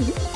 you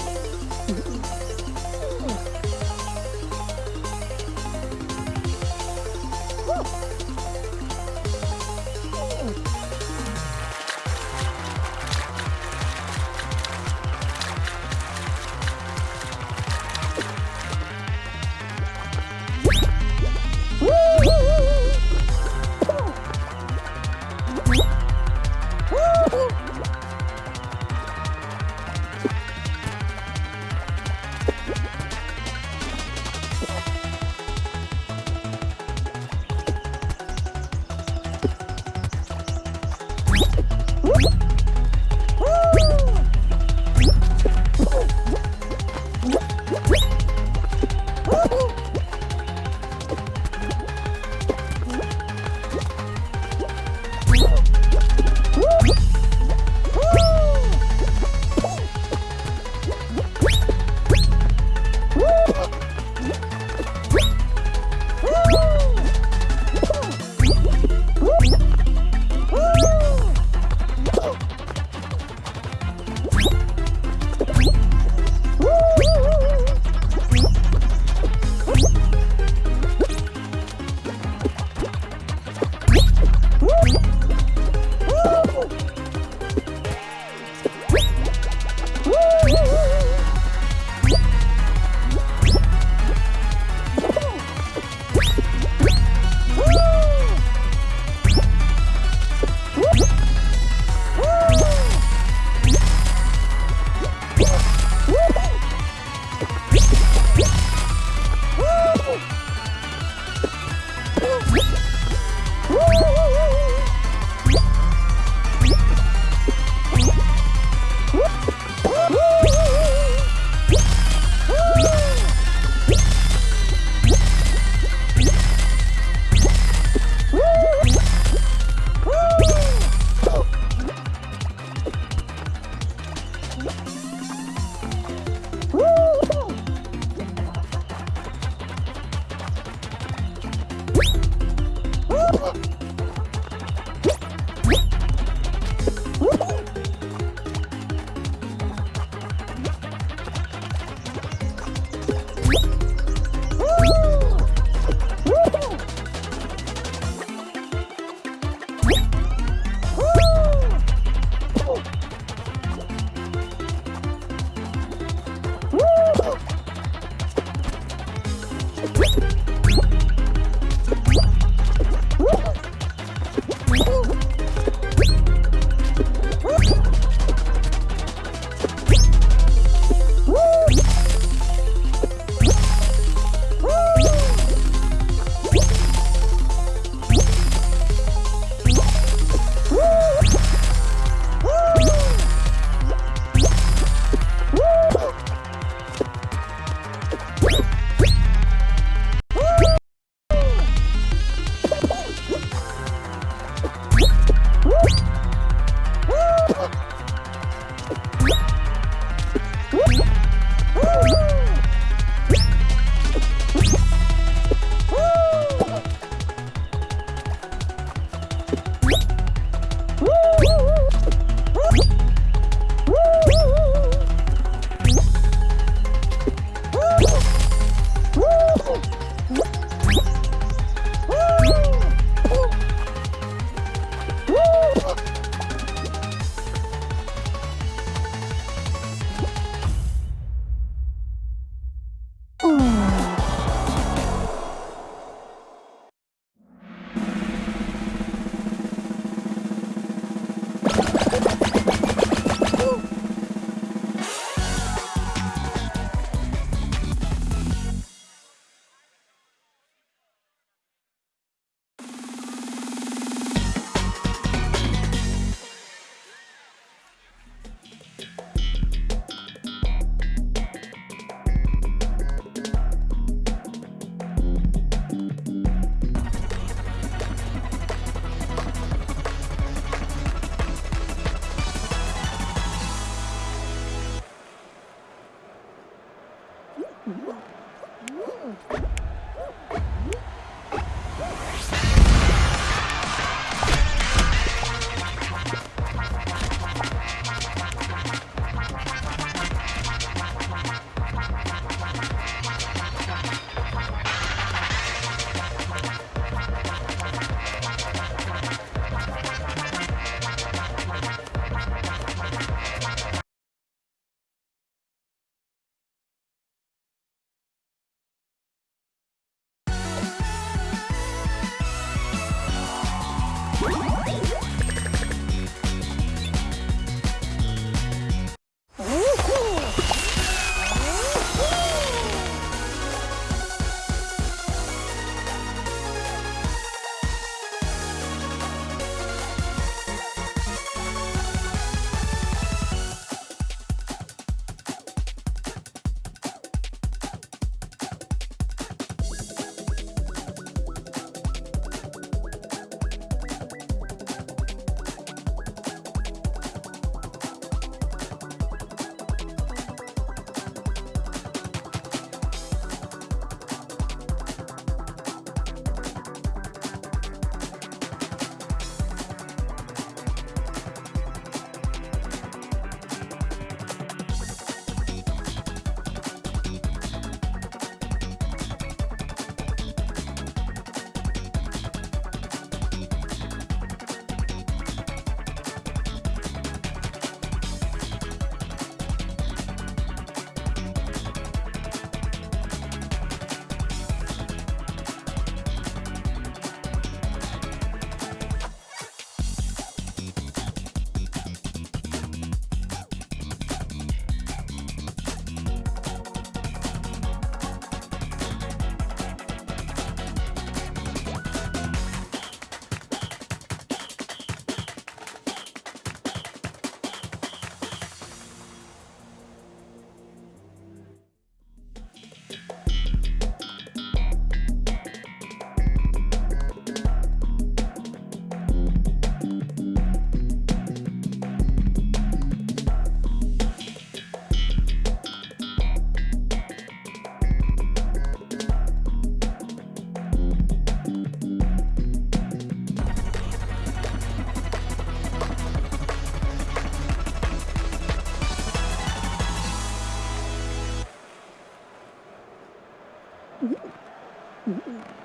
Mm-hmm.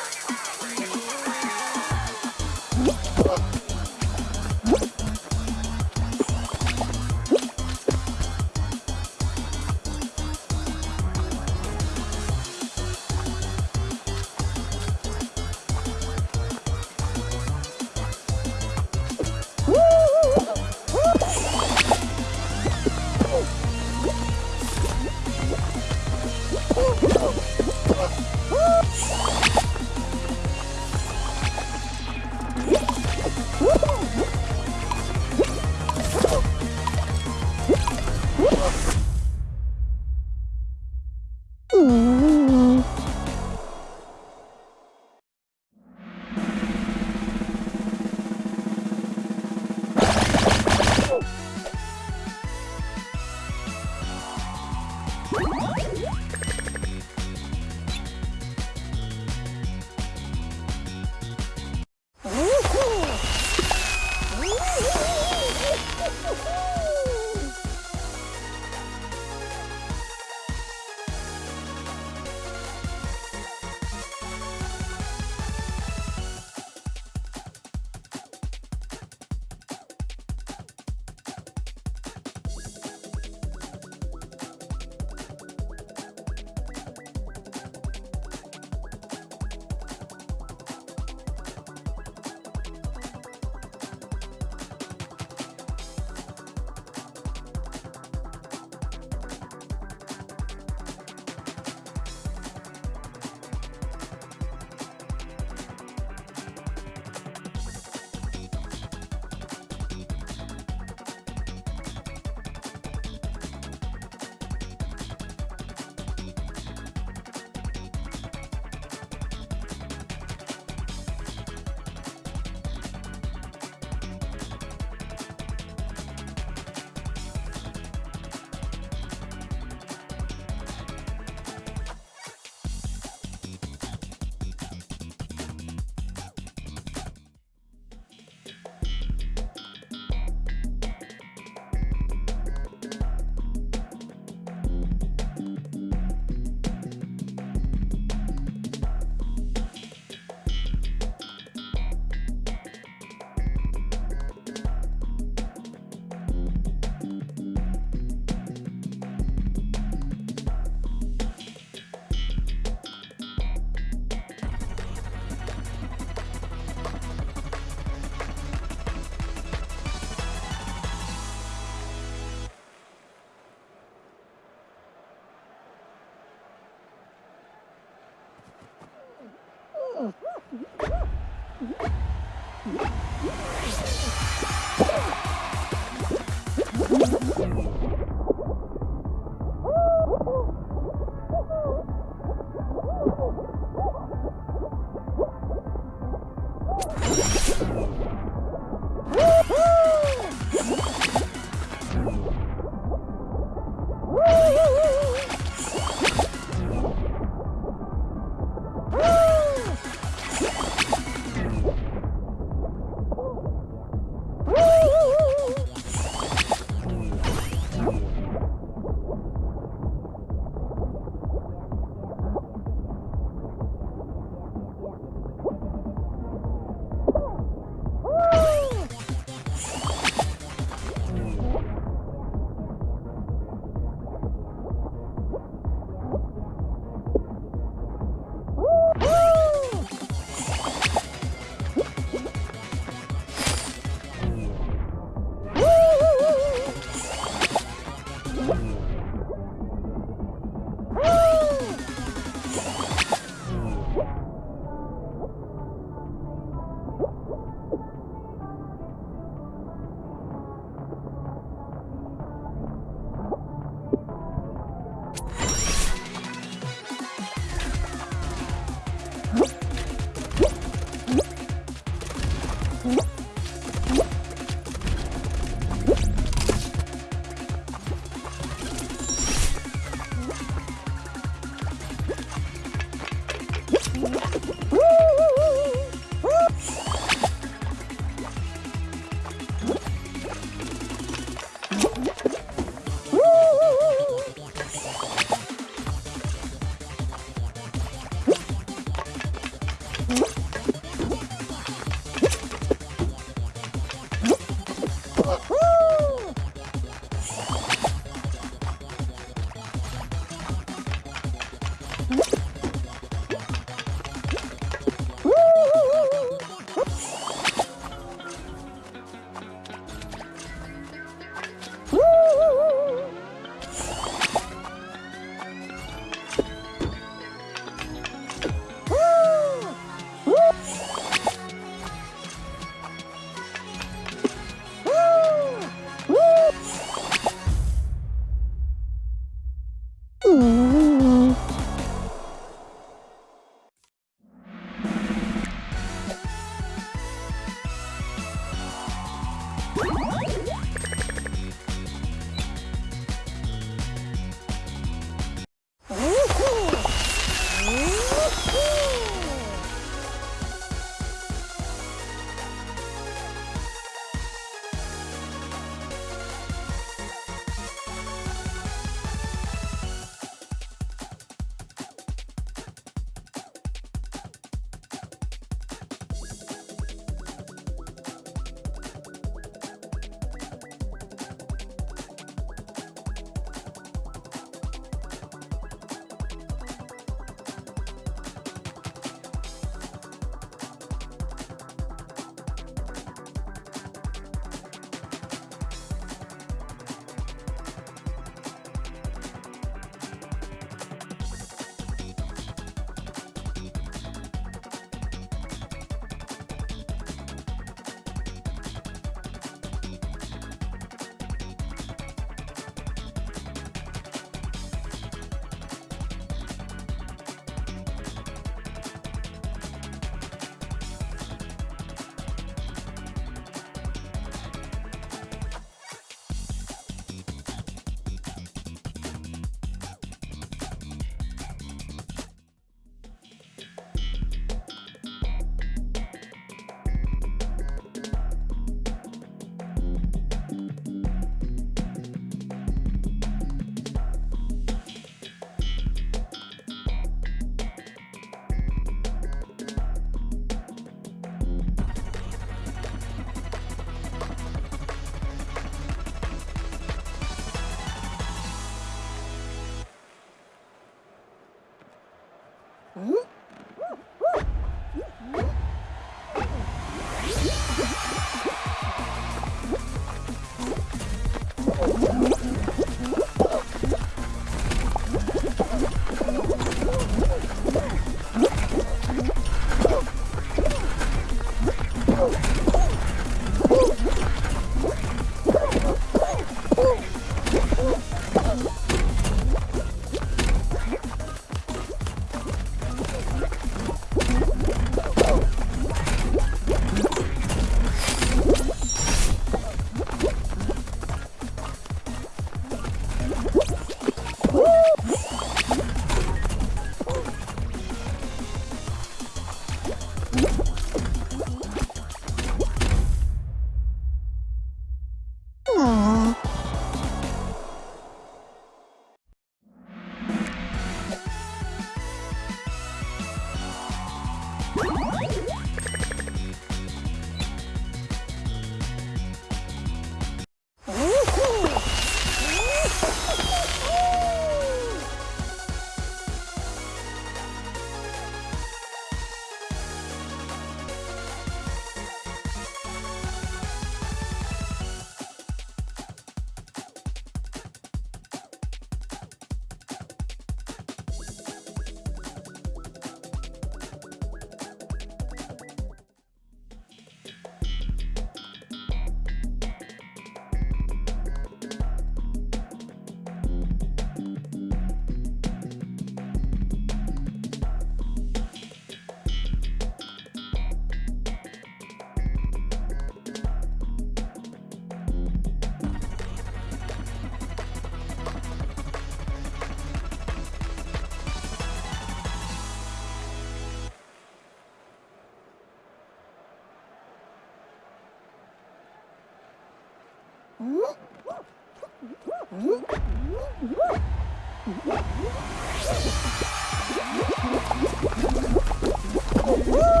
Woo!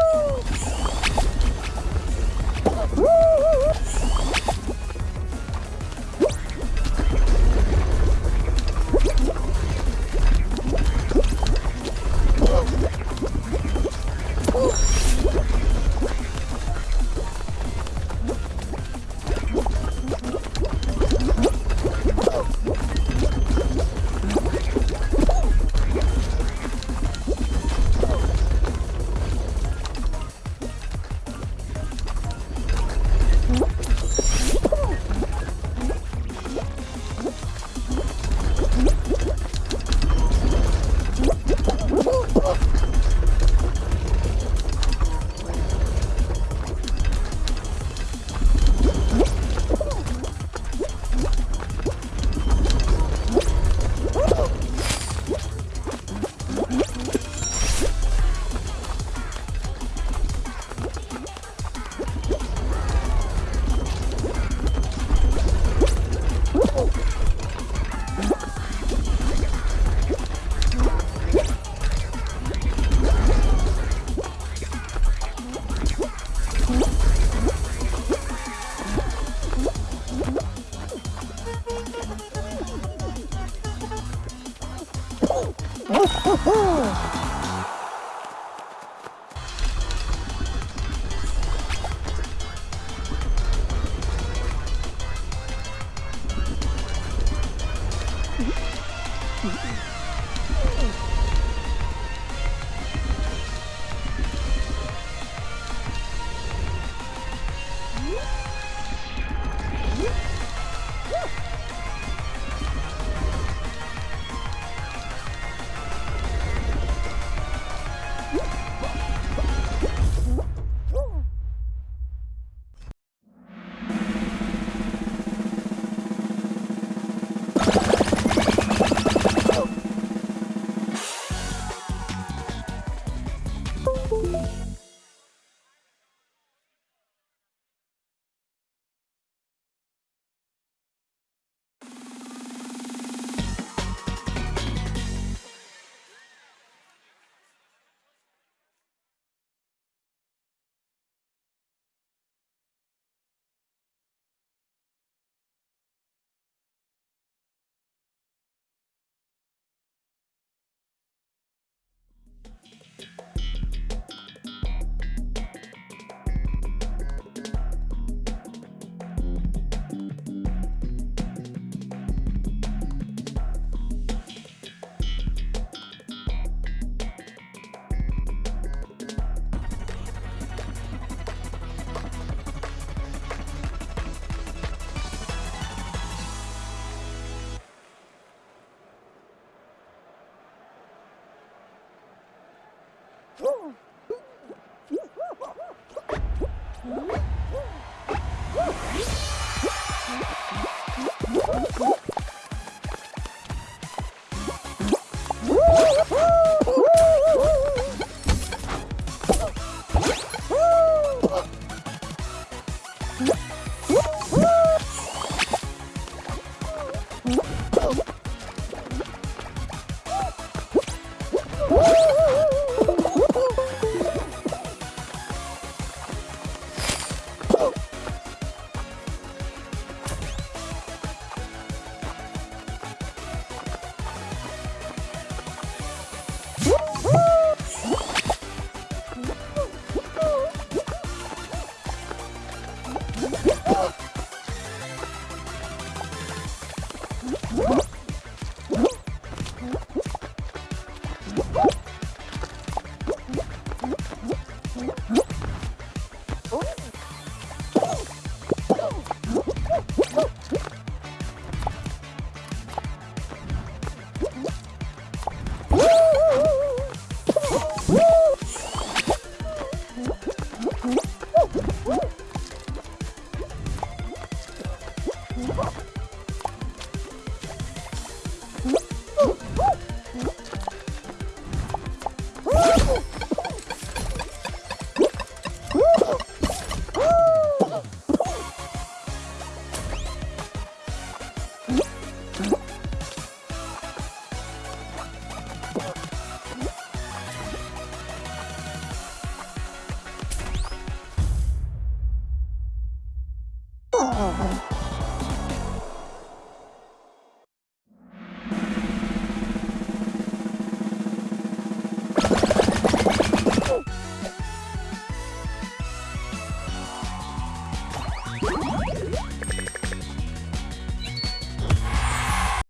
Woo!